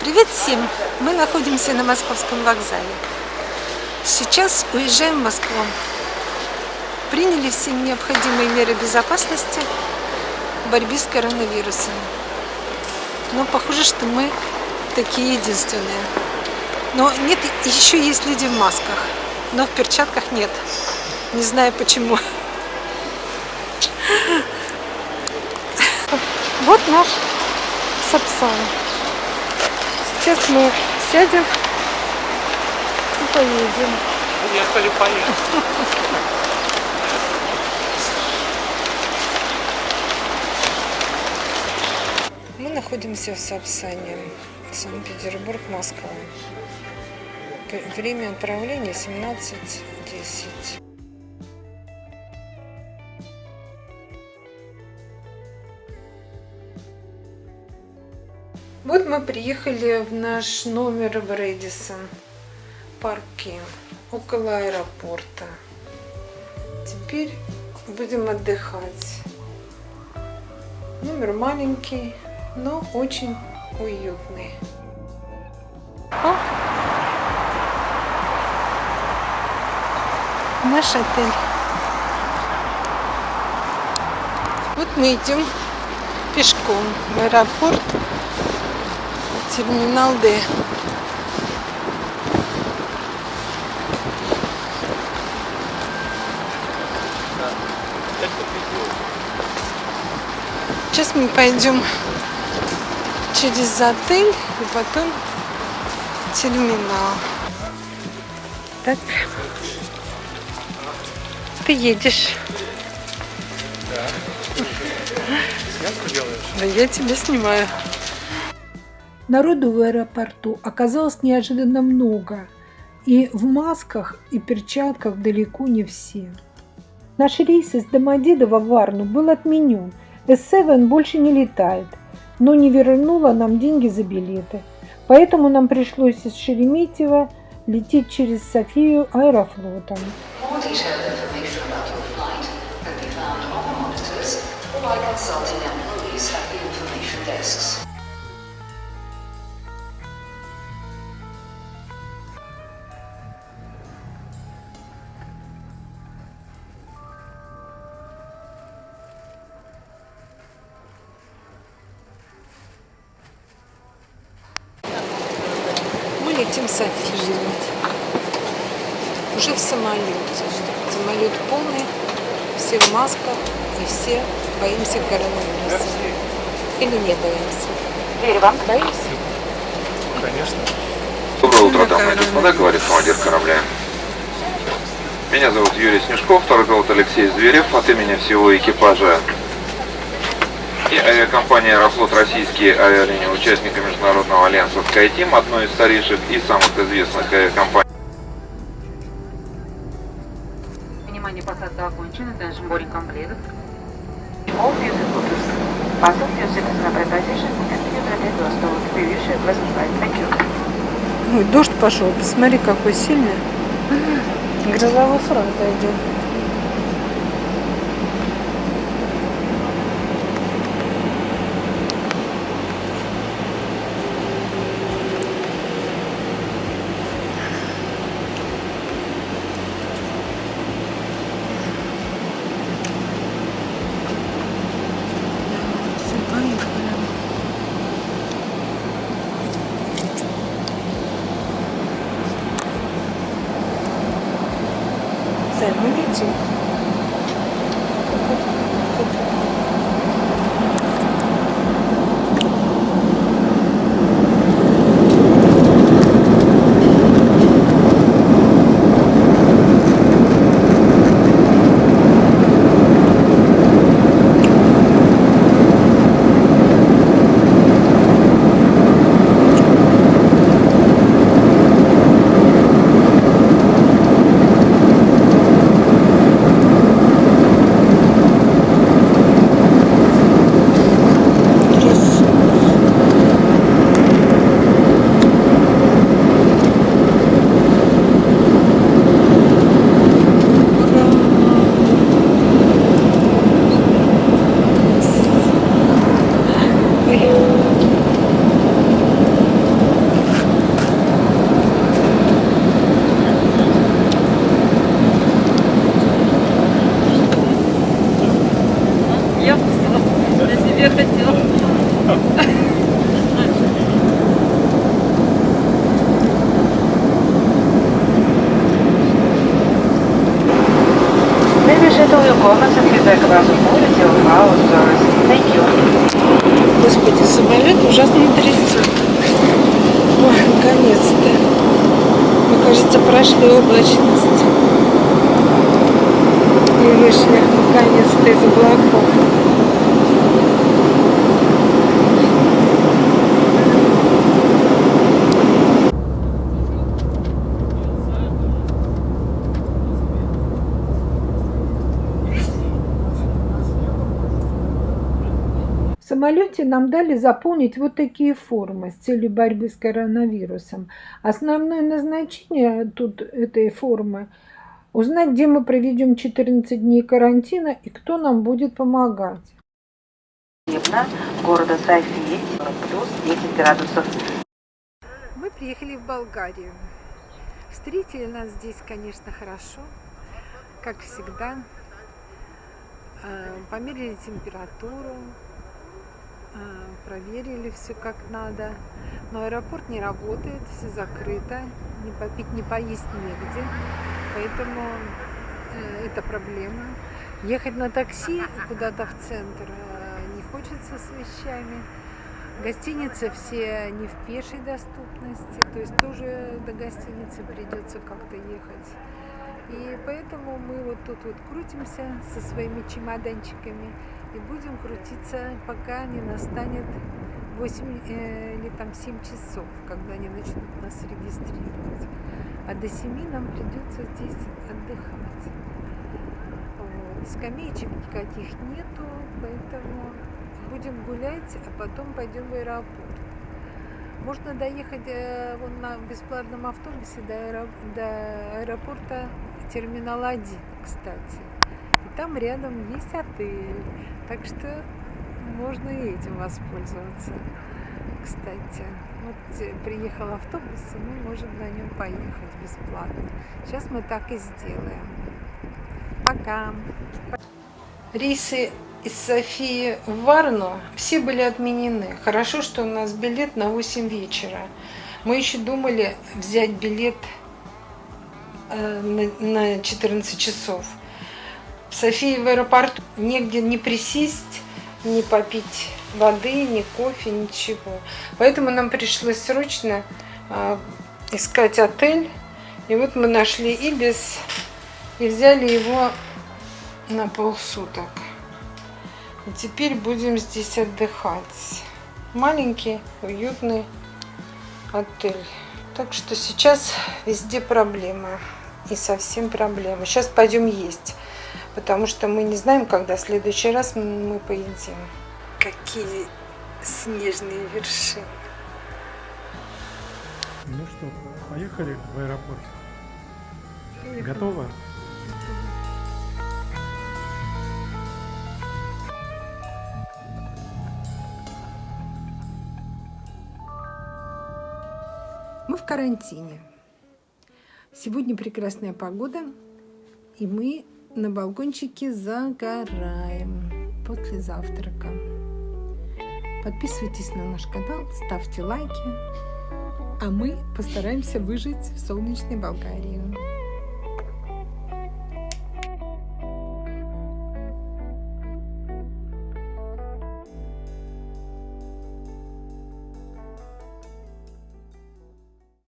Привет всем! Мы находимся на Московском вокзале. Сейчас уезжаем в Москву. Приняли все необходимые меры безопасности в борьбе с коронавирусом. Но похоже, что мы такие единственные. Но нет, еще есть люди в масках, но в перчатках нет. Не знаю почему. Вот наш Сапсан. Сейчас мы сядем и поедем. Я что ли поеду? Мы находимся в Сапсане, Санкт-Петербург, Москва. Время отправления 17.10. Вот мы приехали в наш номер в Редисон парке около аэропорта. Теперь будем отдыхать. Номер маленький, но очень уютный. О! Наш отель. Вот мы идем пешком в аэропорт терминал Д. Сейчас мы пойдем через отель и потом терминал. Так. Ты едешь. Да я тебя снимаю. Народу в аэропорту оказалось неожиданно много, и в масках и перчатках далеко не все. Наш рейс из Домодедова в Варну был отменен, S7 больше не летает, но не вернула нам деньги за билеты, поэтому нам пришлось из Шереметьево лететь через Софию аэрофлотом. Летим в Софию. Уже в самолете. Самолет полный, все в масках и все боимся коронавируса. Или не боимся? Боимся? Конечно. Доброе утро, дамы и господа, говорит командир корабля. Меня зовут Юрий Снежков, второй пилот Алексей Зверев. От имени всего экипажа и авиакомпания «Аэрофлот» российские авиалинии, участника Международного альянса SkyTeam, одной из старейших и самых известных авиакомпаний. Внимание, посадка окончена, attention boarding completed. All music orders. Fasten your seatbelt position and be ready to start. We wish you a pleasant flight. Thank you. Ой, дождь пошел. Посмотри, какой сильный. Грозовой фронт идет. 7G Thank you. Господи, самолет ужасно трясет. Ой, наконец-то. Мне кажется, прошли облачность. И вышли наконец-то из облаков. Самолете нам дали заполнить вот такие формы с целью борьбы с коронавирусом. Основное назначение тут этой формы – узнать, где мы проведем 14 дней карантина и кто нам будет помогать. Города Софии, 40 плюс 10 градусов. Мы приехали в Болгарию. Встретили нас здесь, конечно, хорошо, как всегда. Э, Померили температуру, проверили все как надо. Но аэропорт не работает, все закрыто, не попить, не поесть негде. Поэтому э, это проблема. Ехать на такси куда-то в центр э, не хочется с вещами. Гостиницы все не в пешей доступности, то есть тоже до гостиницы придется как-то ехать. И поэтому мы вот тут вот крутимся со своими чемоданчиками и будем крутиться, пока не настанет 8 э, или там 7 часов, когда они начнут нас регистрировать. А до 7 нам придется здесь отдыхать. Вот. Скамеечек никаких нету, поэтому будем гулять, а потом пойдем в аэропорт. Можно доехать э, вон на бесплатном автобусе до, аэро- до аэропорта терминал 1, кстати. Там рядом есть отель. Так что можно и этим воспользоваться. Кстати, вот приехал автобус, и мы можем на нем поехать бесплатно. Сейчас мы так и сделаем. Пока! Рейсы из Софии в Варну все были отменены. Хорошо, что у нас билет на 8 вечера. Мы еще думали взять билет э, на 14 часов. В Софии в аэропорту негде не присесть, не попить воды, ни кофе, ничего. Поэтому нам пришлось срочно э, искать отель. И вот мы нашли Ибис и взяли его на полсуток. И теперь будем здесь отдыхать. Маленький, уютный отель. Так что сейчас везде проблемы. И совсем проблемы. Сейчас пойдем есть. Потому что мы не знаем, когда в следующий раз мы поедим. Какие снежные вершины. Ну что, поехали в аэропорт. Готово? Мы в карантине. Сегодня прекрасная погода, и мы на балкончике загораем после завтрака. Подписывайтесь на наш канал, ставьте лайки, а мы постараемся выжить в солнечной Болгарии.